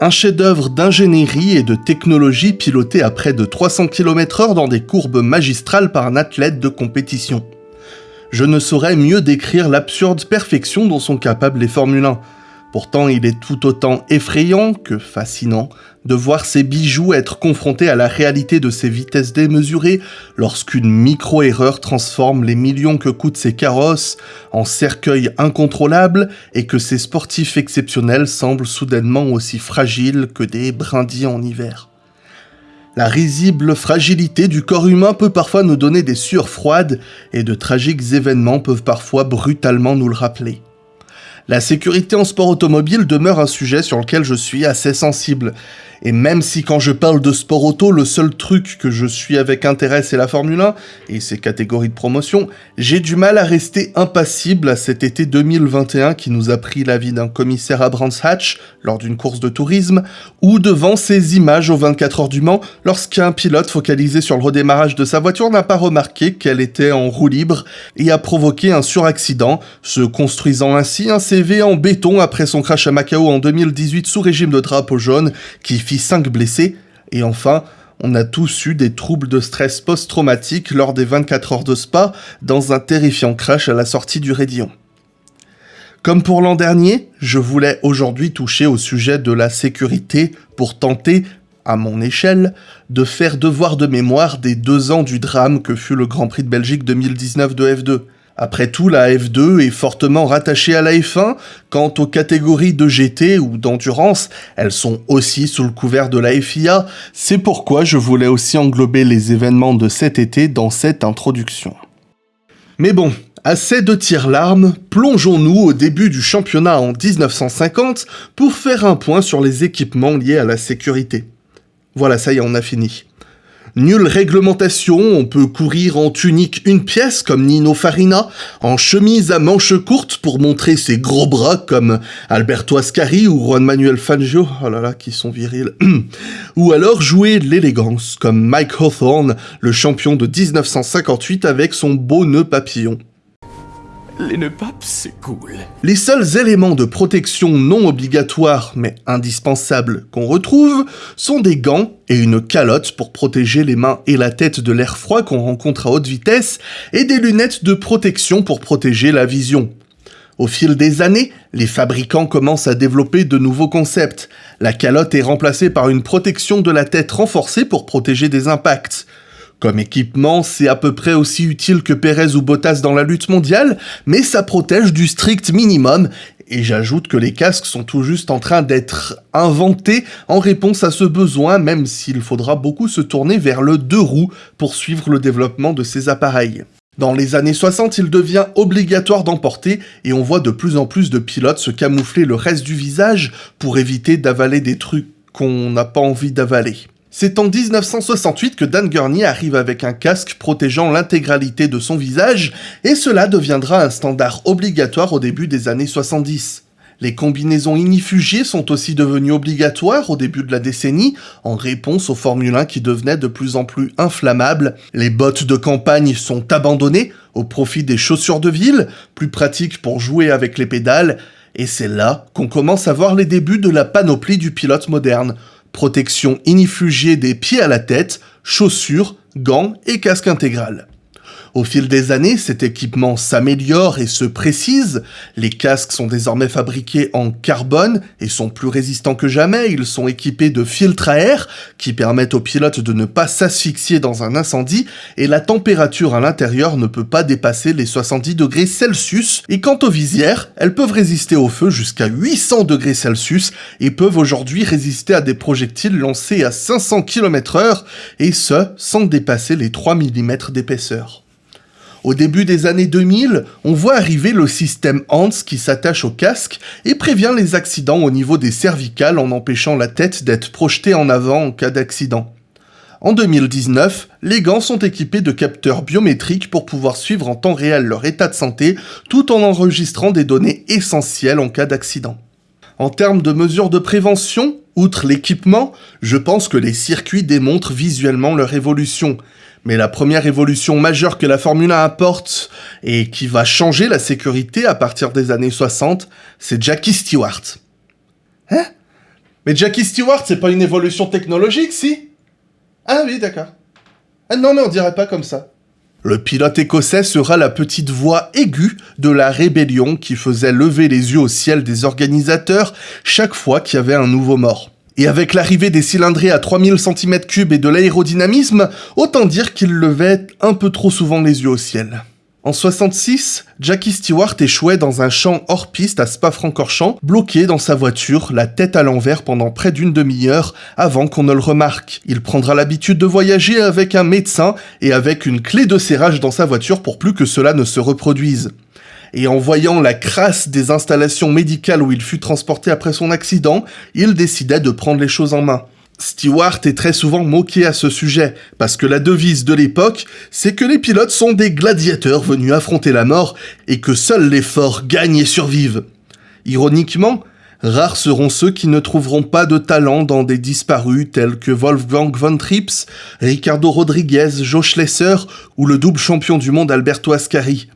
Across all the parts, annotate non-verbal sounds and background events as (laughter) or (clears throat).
Un chef-d'œuvre d'ingénierie et de technologie piloté à près de 300 km/h dans des courbes magistrales par un athlète de compétition. Je ne saurais mieux décrire l'absurde perfection dont sont capables les Formule 1. Pourtant, il est tout autant effrayant que fascinant de voir ces bijoux être confrontés à la réalité de ces vitesses démesurées lorsqu'une micro-erreur transforme les millions que coûtent ces carrosses en cercueils incontrôlables et que ces sportifs exceptionnels semblent soudainement aussi fragiles que des brindilles en hiver. La risible fragilité du corps humain peut parfois nous donner des sueurs froides et de tragiques événements peuvent parfois brutalement nous le rappeler. La sécurité en sport automobile demeure un sujet sur lequel je suis assez sensible. Et même si quand je parle de sport auto, le seul truc que je suis avec intérêt c'est la Formule 1 et ses catégories de promotion, j'ai du mal à rester impassible à cet été 2021 qui nous a pris la vie d'un commissaire à Brands Hatch lors d'une course de tourisme, ou devant ces images aux 24 heures du Mans lorsqu'un pilote focalisé sur le redémarrage de sa voiture n'a pas remarqué qu'elle était en roue libre et a provoqué un suraccident, se construisant ainsi un CV en béton après son crash à Macao en 2018 sous régime de drapeau jaune qui 5 blessés, et enfin, on a tous eu des troubles de stress post-traumatique lors des 24 heures de spa dans un terrifiant crash à la sortie du Rédillon. Comme pour l'an dernier, je voulais aujourd'hui toucher au sujet de la sécurité pour tenter, à mon échelle, de faire devoir de mémoire des deux ans du drame que fut le Grand Prix de Belgique 2019 de F2. Après tout, la F2 est fortement rattachée à la F1. Quant aux catégories de GT ou d'endurance, elles sont aussi sous le couvert de la FIA. C'est pourquoi je voulais aussi englober les événements de cet été dans cette introduction. Mais bon, assez de tir-larmes, plongeons-nous au début du championnat en 1950 pour faire un point sur les équipements liés à la sécurité. Voilà, ça y est, on a fini. Nulle réglementation, on peut courir en tunique une pièce comme Nino Farina, en chemise à manches courtes pour montrer ses gros bras comme Alberto Ascari ou Juan Manuel Fangio, oh là là, qui sont virils, (clears throat) ou alors jouer l'élégance comme Mike Hawthorne, le champion de 1958 avec son beau nœud papillon. Les nœuds c'est cool. Les seuls éléments de protection non obligatoires mais indispensables qu'on retrouve sont des gants et une calotte pour protéger les mains et la tête de l'air froid qu'on rencontre à haute vitesse et des lunettes de protection pour protéger la vision. Au fil des années, les fabricants commencent à développer de nouveaux concepts. La calotte est remplacée par une protection de la tête renforcée pour protéger des impacts. Comme équipement, c'est à peu près aussi utile que Perez ou Bottas dans la lutte mondiale, mais ça protège du strict minimum, et j'ajoute que les casques sont tout juste en train d'être inventés en réponse à ce besoin, même s'il faudra beaucoup se tourner vers le deux roues pour suivre le développement de ces appareils. Dans les années 60, il devient obligatoire d'en porter et on voit de plus en plus de pilotes se camoufler le reste du visage pour éviter d'avaler des trucs qu'on n'a pas envie d'avaler. C'est en 1968 que Dan Gurney arrive avec un casque protégeant l'intégralité de son visage, et cela deviendra un standard obligatoire au début des années 70. Les combinaisons inifugiées sont aussi devenues obligatoires au début de la décennie, en réponse aux Formule 1 qui devenaient de plus en plus inflammables. Les bottes de campagne sont abandonnées au profit des chaussures de ville, plus pratiques pour jouer avec les pédales, et c'est là qu'on commence à voir les débuts de la panoplie du pilote moderne protection inifugiée des pieds à la tête, chaussures, gants et casque intégral. Au fil des années, cet équipement s'améliore et se précise. Les casques sont désormais fabriqués en carbone et sont plus résistants que jamais. Ils sont équipés de filtres à air qui permettent aux pilotes de ne pas s'asphyxier dans un incendie et la température à l'intérieur ne peut pas dépasser les 70 degrés Celsius. Et quant aux visières, elles peuvent résister au feu jusqu'à 800 degrés Celsius et peuvent aujourd'hui résister à des projectiles lancés à 500 km heure et ce, sans dépasser les 3 mm d'épaisseur. Au début des années 2000, on voit arriver le système HANS qui s'attache au casque et prévient les accidents au niveau des cervicales en empêchant la tête d'être projetée en avant en cas d'accident. En 2019, les gants sont équipés de capteurs biométriques pour pouvoir suivre en temps réel leur état de santé tout en enregistrant des données essentielles en cas d'accident. En termes de mesures de prévention, outre l'équipement, je pense que les circuits démontrent visuellement leur évolution. Mais la première évolution majeure que la Formule 1 apporte et qui va changer la sécurité à partir des années 60, c'est Jackie Stewart. Hein? Mais Jackie Stewart, c'est pas une évolution technologique, si? Ah oui, d'accord. Ah non, mais on dirait pas comme ça. Le pilote écossais sera la petite voix aiguë de la rébellion qui faisait lever les yeux au ciel des organisateurs chaque fois qu'il y avait un nouveau mort. Et avec l'arrivée des cylindrées à 3000 cm3 et de l'aérodynamisme, autant dire qu'il levait un peu trop souvent les yeux au ciel. En 66, Jackie Stewart échouait dans un champ hors piste à Spa-Francorchamps, bloqué dans sa voiture, la tête à l'envers pendant près d'une demi-heure avant qu'on ne le remarque. Il prendra l'habitude de voyager avec un médecin et avec une clé de serrage dans sa voiture pour plus que cela ne se reproduise et en voyant la crasse des installations médicales où il fut transporté après son accident, il décida de prendre les choses en main. Stewart est très souvent moqué à ce sujet, parce que la devise de l'époque, c'est que les pilotes sont des gladiateurs venus affronter la mort et que seuls les forts gagnent et survivent. Ironiquement, rares seront ceux qui ne trouveront pas de talent dans des disparus tels que Wolfgang von Trips, Ricardo Rodriguez, Joe Schlesser ou le double champion du monde Alberto Ascari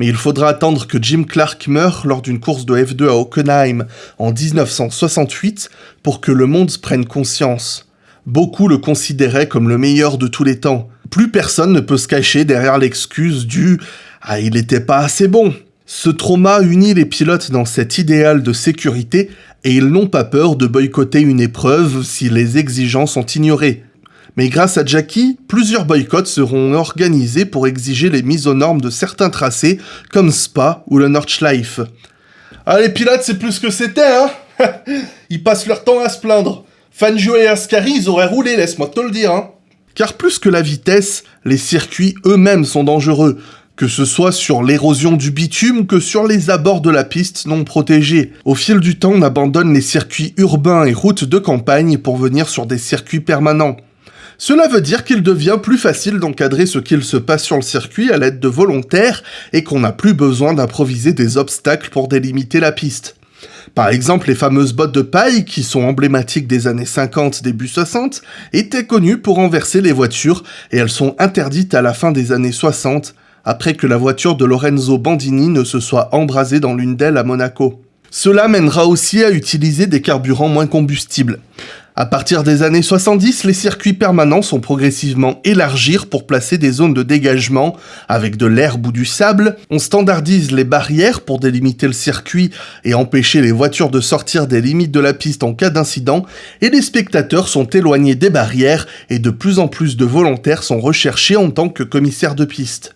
mais il faudra attendre que Jim Clark meure lors d'une course de F2 à Hockenheim en 1968 pour que le monde prenne conscience. Beaucoup le considéraient comme le meilleur de tous les temps. Plus personne ne peut se cacher derrière l'excuse du « Ah, il n'était pas assez bon ». Ce trauma unit les pilotes dans cet idéal de sécurité et ils n'ont pas peur de boycotter une épreuve si les exigences sont ignorées. Mais grâce à Jackie, plusieurs boycotts seront organisés pour exiger les mises aux normes de certains tracés, comme Spa ou le Nordschleife. Ah, les pilotes, c'est plus que c'était, hein? (laughs) Ils passent leur temps à se plaindre. Fangio et Ascari, ils auraient roulé, laisse-moi te le dire, hein Car plus que la vitesse, les circuits eux-mêmes sont dangereux, que ce soit sur l'érosion du bitume que sur les abords de la piste non protégés. Au fil du temps, on abandonne les circuits urbains et routes de campagne pour venir sur des circuits permanents. Cela veut dire qu'il devient plus facile d'encadrer ce qu'il se passe sur le circuit à l'aide de volontaires et qu'on n'a plus besoin d'improviser des obstacles pour délimiter la piste. Par exemple, les fameuses bottes de paille, qui sont emblématiques des années 50, début 60, étaient connues pour renverser les voitures et elles sont interdites à la fin des années 60, après que la voiture de Lorenzo Bandini ne se soit embrasée dans l'une d'elles à Monaco. Cela mènera aussi à utiliser des carburants moins combustibles. À partir des années 70, les circuits permanents sont progressivement élargis pour placer des zones de dégagement avec de l'herbe ou du sable. On standardise les barrières pour délimiter le circuit et empêcher les voitures de sortir des limites de la piste en cas d'incident. Et les spectateurs sont éloignés des barrières et de plus en plus de volontaires sont recherchés en tant que commissaires de piste.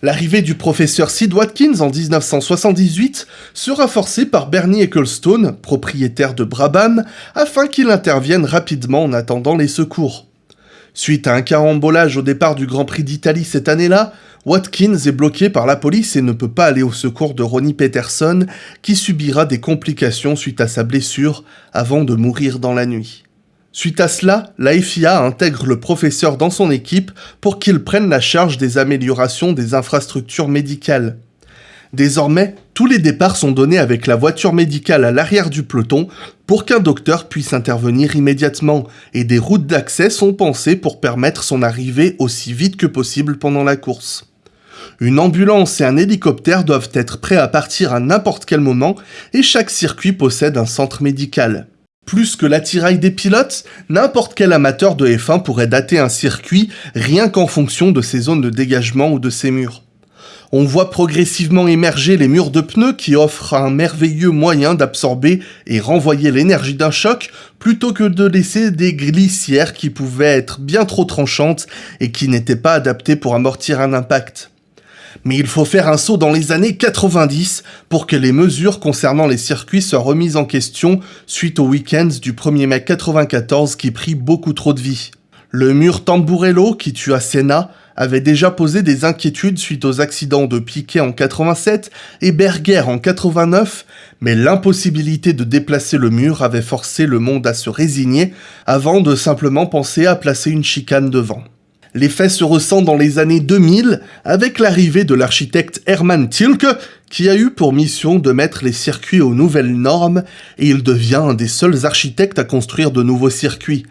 L'arrivée du professeur Sid Watkins en 1978 sera forcée par Bernie Ecclestone, propriétaire de Brabham, afin qu'il intervienne rapidement en attendant les secours. Suite à un carambolage au départ du Grand Prix d'Italie cette année-là, Watkins est bloqué par la police et ne peut pas aller au secours de Ronnie Peterson, qui subira des complications suite à sa blessure avant de mourir dans la nuit. Suite à cela, la FIA intègre le professeur dans son équipe pour qu'il prenne la charge des améliorations des infrastructures médicales. Désormais, tous les départs sont donnés avec la voiture médicale à l'arrière du peloton pour qu'un docteur puisse intervenir immédiatement, et des routes d'accès sont pensées pour permettre son arrivée aussi vite que possible pendant la course. Une ambulance et un hélicoptère doivent être prêts à partir à n'importe quel moment, et chaque circuit possède un centre médical. Plus que l'attirail des pilotes, n'importe quel amateur de F1 pourrait dater un circuit rien qu'en fonction de ses zones de dégagement ou de ses murs. On voit progressivement émerger les murs de pneus qui offrent un merveilleux moyen d'absorber et renvoyer l'énergie d'un choc plutôt que de laisser des glissières qui pouvaient être bien trop tranchantes et qui n'étaient pas adaptées pour amortir un impact mais il faut faire un saut dans les années 90 pour que les mesures concernant les circuits soient remises en question suite au week-end du 1er mai 94 qui prit beaucoup trop de vie. Le mur Tamburello qui tua Senna avait déjà posé des inquiétudes suite aux accidents de Piquet en 87 et Berger en 89, mais l'impossibilité de déplacer le mur avait forcé le monde à se résigner avant de simplement penser à placer une chicane devant. L'effet se ressent dans les années 2000 avec l'arrivée de l'architecte Hermann Tilke qui a eu pour mission de mettre les circuits aux nouvelles normes et il devient un des seuls architectes à construire de nouveaux circuits.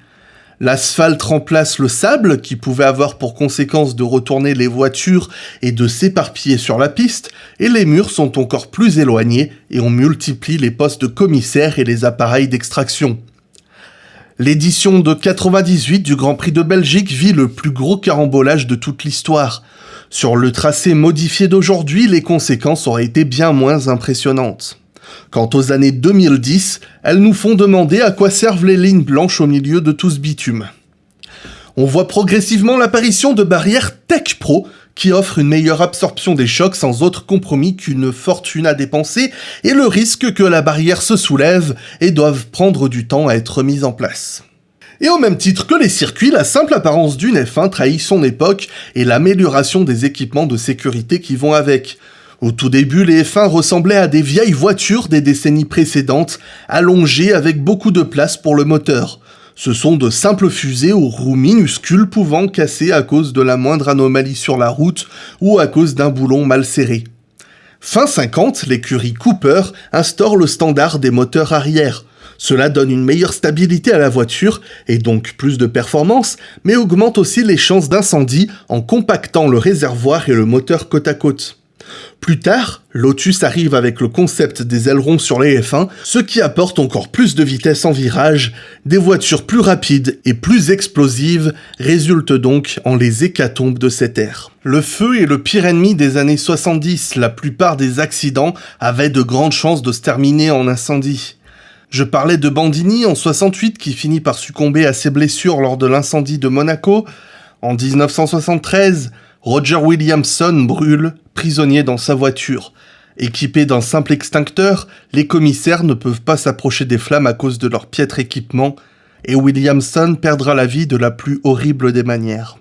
L'asphalte remplace le sable qui pouvait avoir pour conséquence de retourner les voitures et de s'éparpiller sur la piste et les murs sont encore plus éloignés et on multiplie les postes de commissaires et les appareils d'extraction. L'édition de 98 du Grand Prix de Belgique vit le plus gros carambolage de toute l'histoire. Sur le tracé modifié d'aujourd'hui, les conséquences auraient été bien moins impressionnantes. Quant aux années 2010, elles nous font demander à quoi servent les lignes blanches au milieu de tout ce bitume. On voit progressivement l'apparition de barrières Tech Pro qui offrent une meilleure absorption des chocs sans autre compromis qu'une fortune à dépenser et le risque que la barrière se soulève et doive prendre du temps à être mise en place. Et au même titre que les circuits, la simple apparence d'une F1 trahit son époque et l'amélioration des équipements de sécurité qui vont avec. Au tout début, les F1 ressemblaient à des vieilles voitures des décennies précédentes, allongées avec beaucoup de place pour le moteur. Ce sont de simples fusées aux roues minuscules pouvant casser à cause de la moindre anomalie sur la route ou à cause d'un boulon mal serré. Fin 50, l'écurie Cooper instaure le standard des moteurs arrière. Cela donne une meilleure stabilité à la voiture et donc plus de performance, mais augmente aussi les chances d'incendie en compactant le réservoir et le moteur côte à côte. Plus tard, Lotus arrive avec le concept des ailerons sur les F1, ce qui apporte encore plus de vitesse en virage, des voitures plus rapides et plus explosives résultent donc en les hécatombes de cette ère. Le feu est le pire ennemi des années 70, la plupart des accidents avaient de grandes chances de se terminer en incendie. Je parlais de Bandini en 68 qui finit par succomber à ses blessures lors de l'incendie de Monaco. En 1973, Roger Williamson brûle, prisonnier dans sa voiture. Équipés d'un simple extincteur, les commissaires ne peuvent pas s'approcher des flammes à cause de leur piètre équipement, et Williamson perdra la vie de la plus horrible des manières.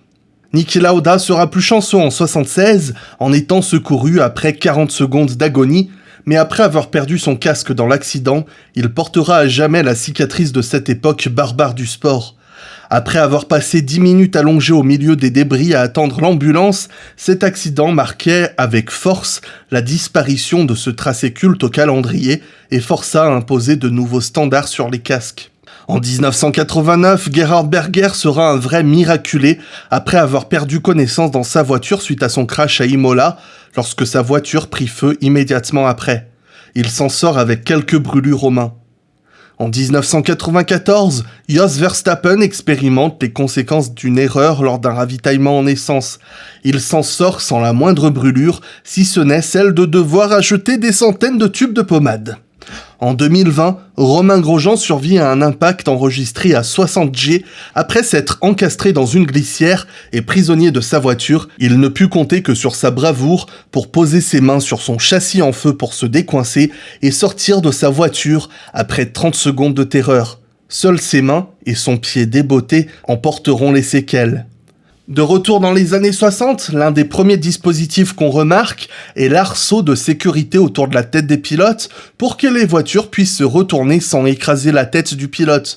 Niki Lauda sera plus chanceux en 76 en étant secouru après 40 secondes d'agonie, mais après avoir perdu son casque dans l'accident, il portera à jamais la cicatrice de cette époque barbare du sport. Après avoir passé dix minutes allongé au milieu des débris à attendre l'ambulance, cet accident marquait avec force la disparition de ce tracé culte au calendrier et força à imposer de nouveaux standards sur les casques. En 1989, Gerhard Berger sera un vrai miraculé après avoir perdu connaissance dans sa voiture suite à son crash à Imola, lorsque sa voiture prit feu immédiatement après. Il s'en sort avec quelques brûlures aux. En 1994, Jos Verstappen expérimente les conséquences d'une erreur lors d'un ravitaillement en essence. Il s'en sort sans la moindre brûlure, si ce n'est celle de devoir acheter des centaines de tubes de pommade. En 2020, Romain Grosjean survit à un impact enregistré à 60 G après s'être encastré dans une glissière et prisonnier de sa voiture, il ne put compter que sur sa bravoure pour poser ses mains sur son châssis en feu pour se décoincer et sortir de sa voiture après 30 secondes de terreur. Seules ses mains et son pied déboté en porteront les séquelles. De retour dans les années 60, l'un des premiers dispositifs qu'on remarque est l'arceau de sécurité autour de la tête des pilotes pour que les voitures puissent se retourner sans écraser la tête du pilote.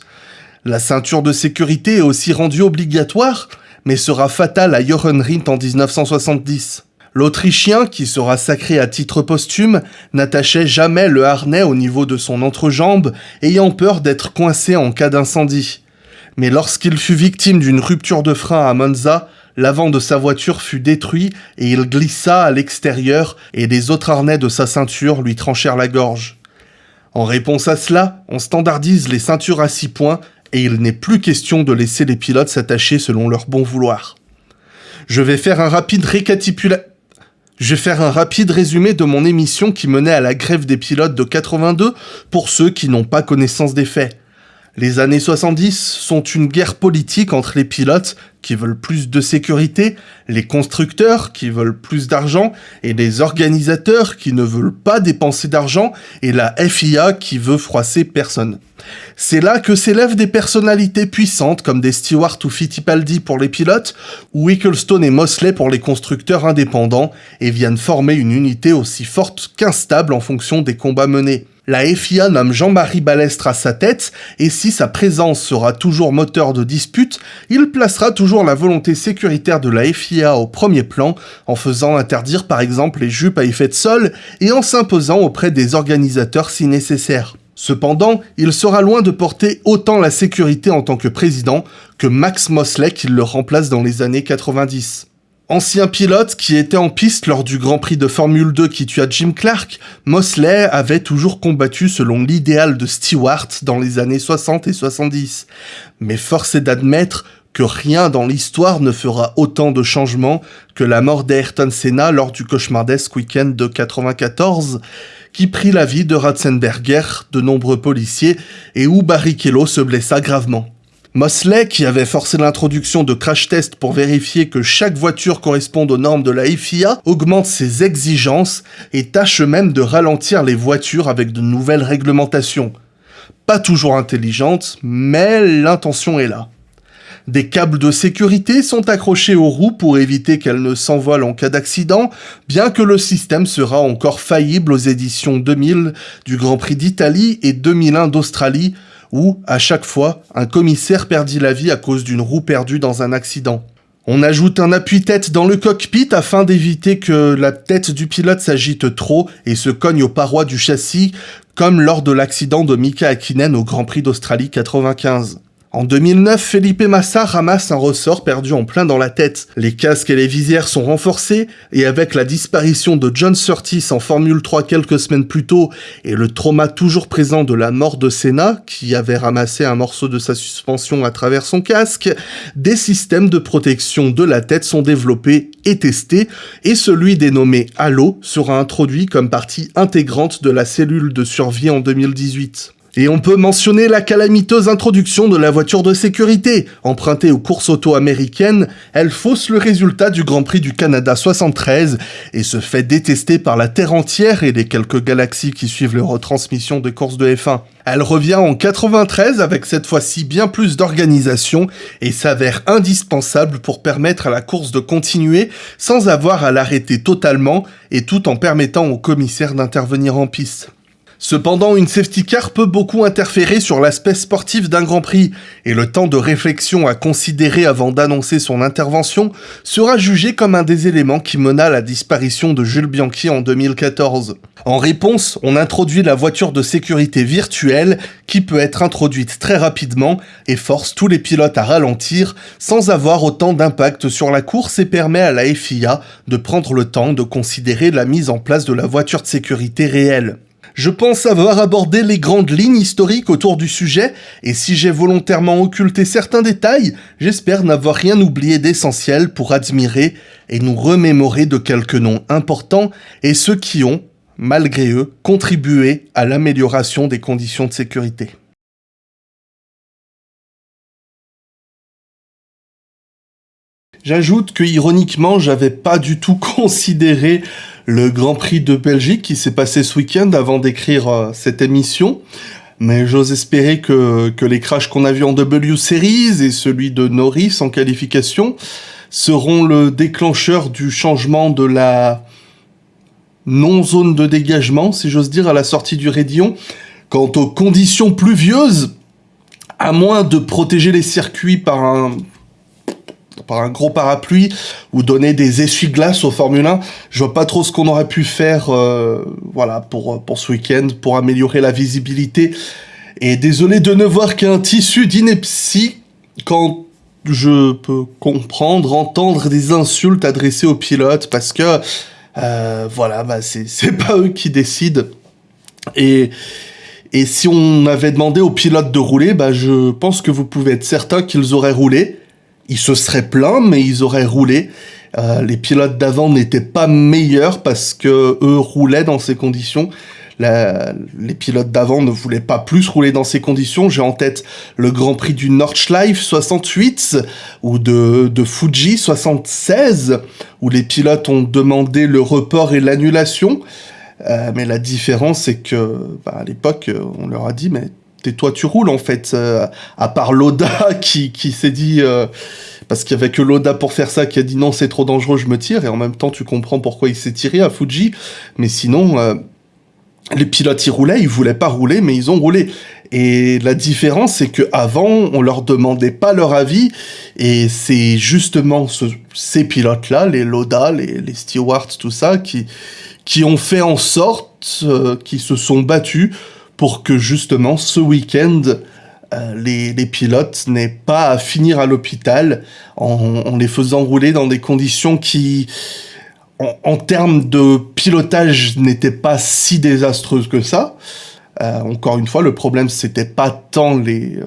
La ceinture de sécurité est aussi rendue obligatoire, mais sera fatale à Jochen Rindt en 1970. L'Autrichien, qui sera sacré à titre posthume, n'attachait jamais le harnais au niveau de son entrejambe, ayant peur d'être coincé en cas d'incendie mais lorsqu'il fut victime d'une rupture de frein à Monza, l'avant de sa voiture fut détruit et il glissa à l'extérieur et les autres harnais de sa ceinture lui tranchèrent la gorge. En réponse à cela, on standardise les ceintures à six points et il n'est plus question de laisser les pilotes s'attacher selon leur bon vouloir. Je vais faire un rapide récapitula... Je vais faire un rapide résumé de mon émission qui menait à la grève des pilotes de 82 pour ceux qui n'ont pas connaissance des faits. Les années 70 sont une guerre politique entre les pilotes qui veulent plus de sécurité, les constructeurs qui veulent plus d'argent et les organisateurs qui ne veulent pas dépenser d'argent et la FIA qui veut froisser personne. C'est là que s'élèvent des personnalités puissantes comme des Stewart ou Fittipaldi pour les pilotes ou Ecclestone et Mosley pour les constructeurs indépendants et viennent former une unité aussi forte qu'instable en fonction des combats menés. La FIA nomme Jean-Marie Balestre à sa tête, et si sa présence sera toujours moteur de dispute, il placera toujours la volonté sécuritaire de la FIA au premier plan, en faisant interdire par exemple les jupes à effet de sol, et en s'imposant auprès des organisateurs si nécessaire. Cependant, il sera loin de porter autant la sécurité en tant que président que Max Mosley qui le remplace dans les années 90. Ancien pilote qui était en piste lors du Grand Prix de Formule 2 qui tua Jim Clark, Mosley avait toujours combattu selon l'idéal de Stewart dans les années 60 et 70. Mais force est d'admettre que rien dans l'histoire ne fera autant de changements que la mort d'Ayrton Senna lors du cauchemardesque week-end de 94, qui prit la vie de Ratzenberger, de nombreux policiers, et où Barrichello se blessa gravement. Mosley, qui avait forcé l'introduction de crash tests pour vérifier que chaque voiture corresponde aux normes de la FIA, augmente ses exigences et tâche même de ralentir les voitures avec de nouvelles réglementations. Pas toujours intelligentes, mais l'intention est là. Des câbles de sécurité sont accrochés aux roues pour éviter qu'elles ne s'envolent en cas d'accident, bien que le système sera encore faillible aux éditions 2000 du Grand Prix d'Italie et 2001 d'Australie, où, à chaque fois, un commissaire perdit la vie à cause d'une roue perdue dans un accident. On ajoute un appui-tête dans le cockpit afin d'éviter que la tête du pilote s'agite trop et se cogne aux parois du châssis, comme lors de l'accident de Mika Hakkinen au Grand Prix d'Australie 95. En 2009, Felipe Massa ramasse un ressort perdu en plein dans la tête. Les casques et les visières sont renforcés, et avec la disparition de John Surtees en Formule 3 quelques semaines plus tôt, et le trauma toujours présent de la mort de Senna, qui avait ramassé un morceau de sa suspension à travers son casque, des systèmes de protection de la tête sont développés et testés, et celui dénommé Halo sera introduit comme partie intégrante de la cellule de survie en 2018. Et on peut mentionner la calamiteuse introduction de la voiture de sécurité. Empruntée aux courses auto américaines, elle fausse le résultat du Grand Prix du Canada 73 et se fait détester par la Terre entière et les quelques galaxies qui suivent les retransmissions des courses de F1. Elle revient en 93 avec cette fois-ci bien plus d'organisation et s'avère indispensable pour permettre à la course de continuer sans avoir à l'arrêter totalement et tout en permettant au commissaire d'intervenir en piste. Cependant, une safety car peut beaucoup interférer sur l'aspect sportif d'un Grand Prix, et le temps de réflexion à considérer avant d'annoncer son intervention sera jugé comme un des éléments qui mena la disparition de Jules Bianchi en 2014. En réponse, on introduit la voiture de sécurité virtuelle qui peut être introduite très rapidement et force tous les pilotes à ralentir sans avoir autant d'impact sur la course et permet à la FIA de prendre le temps de considérer la mise en place de la voiture de sécurité réelle. Je pense avoir abordé les grandes lignes historiques autour du sujet, et si j'ai volontairement occulté certains détails, j'espère n'avoir rien oublié d'essentiel pour admirer et nous remémorer de quelques noms importants et ceux qui ont, malgré eux, contribué à l'amélioration des conditions de sécurité. J'ajoute que ironiquement, j'avais pas du tout (laughs) considéré le Grand Prix de Belgique qui s'est passé ce week-end avant d'écrire euh, cette émission. Mais j'ose espérer que, les crashs qu'on a vus en W Series et celui de Norris en qualification seront le déclencheur du changement de la non-zone de dégagement, si j'ose dire, à la sortie du Rédillon. Quant aux conditions pluvieuses, à moins de protéger les circuits par un par un gros parapluie ou donner des essuie-glaces au Formule 1. Je vois pas trop ce qu'on aurait pu faire euh, voilà, pour, pour ce week-end, pour améliorer la visibilité. Et désolé de ne voir qu'un tissu d'ineptie quand je peux comprendre, entendre des insultes adressées aux pilotes parce que euh, voilà, bah c'est (laughs) pas eux qui décident. Et, et si on avait demandé aux pilotes de rouler, bah je pense que vous pouvez être certain qu'ils auraient roulé ils se seraient plaints, mais ils auraient roulé. Euh, les pilotes d'avant n'étaient pas meilleurs parce que eux roulaient dans ces conditions. les pilotes d'avant ne voulaient pas plus rouler dans ces conditions. J'ai en tête le Grand Prix du Nordschleife 68 ou de, de Fuji 76 où les pilotes ont demandé le report et l'annulation. Euh, mais la différence, c'est que bah, à l'époque, on leur a dit, mais tais-toi, tu roules en fait. Euh, à part Loda (laughs) qui, qui s'est dit, euh, parce qu'il y avait que Loda pour faire ça, qui a dit non, c'est trop dangereux, je me tire. Et en même temps, tu comprends pourquoi il s'est tiré à Fuji. Mais sinon, euh, les pilotes ils roulaient, ils voulaient pas rouler, mais ils ont roulé. Et la différence, c'est que avant, on leur demandait pas leur avis, et c'est justement ces pilotes-là, les Loda, les, les Stewards, tout ça, qui qui ont fait en sorte, qui se sont battus pour que justement ce week-end, euh, les, pilotes n'est pas à finir à l'hôpital en, les faisant rouler dans des conditions qui, en, termes de pilotage, n'étaient pas si désastreuses que ça. Euh, encore une fois, le problème, c'était pas tant les, euh,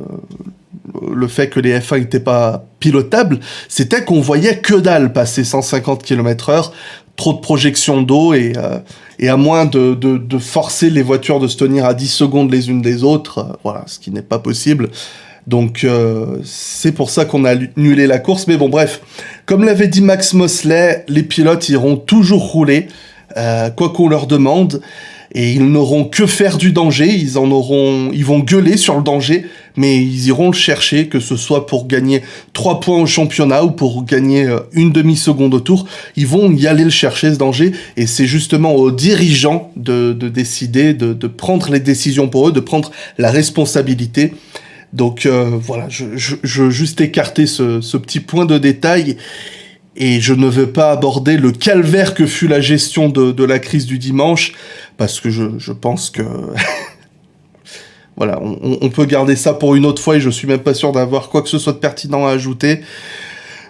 le fait que les F1 n'étaient pas pilotables, c'était qu'on voyait que dalle passer 150 km heure, trop de projections d'eau et, et à moins de, de, forcer les voitures de se tenir à 10 secondes les unes des autres, euh, voilà, ce qui n'est pas possible. Donc euh, c'est pour ça qu'on a annulé la course. Mais bon, bref, comme l'avait dit Max Mosley, les pilotes iront toujours rouler, euh, quoi qu'on leur demande et ils n'auront que faire du danger, ils en auront, ils vont gueuler sur le danger, mais ils iront le chercher, que ce soit pour gagner 3 points au championnat ou pour gagner euh, une demi-seconde au tour, ils vont y aller le chercher ce danger, et c'est justement aux dirigeants de, décider, de, prendre les décisions pour eux, de prendre la responsabilité. Donc euh, voilà, je, veux juste écarter ce, ce petit point de détail et je ne veux pas aborder le calvaire que fut la gestion de, la crise du dimanche, parce que je, pense que... (laughs) voilà, on, peut garder ça pour une autre fois, et je suis même pas sûr d'avoir quoi que ce soit de pertinent à ajouter.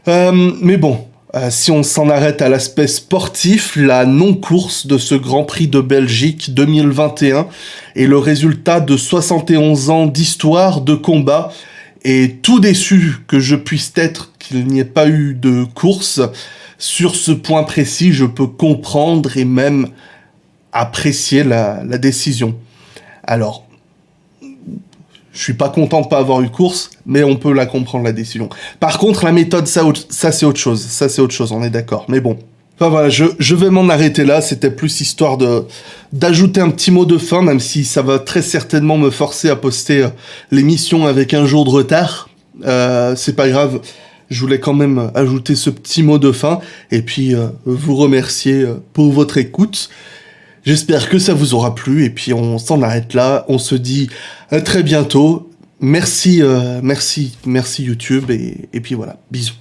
Euh, mais bon, euh, si on s'en arrête à l'aspect sportif, la non-course de ce Grand Prix de Belgique 2021 est le résultat de 71 ans d'histoire, de combat, et tout déçu que je puisse être qu'il n'y ait pas eu de course, sur ce point précis, je peux comprendre et même apprécier la, décision. Alors, je suis pas content de pas avoir eu course, mais on peut la comprendre, la décision. Par contre, la méthode, ça, ça c'est autre chose. Ça, c'est autre chose, on est d'accord. Mais bon, Enfin voilà, je, vais m'en arrêter là, c'était plus histoire de d'ajouter un petit mot de fin, même si ça va très certainement me forcer à poster euh, l'émission avec un jour de retard. Euh, c'est pas grave, je voulais quand même ajouter ce petit mot de fin, et puis euh, vous remercier pour votre écoute. J'espère que ça vous aura plu, et puis on s'en arrête là, on se dit à très bientôt. Merci, merci, merci YouTube, et, et puis voilà, bisous.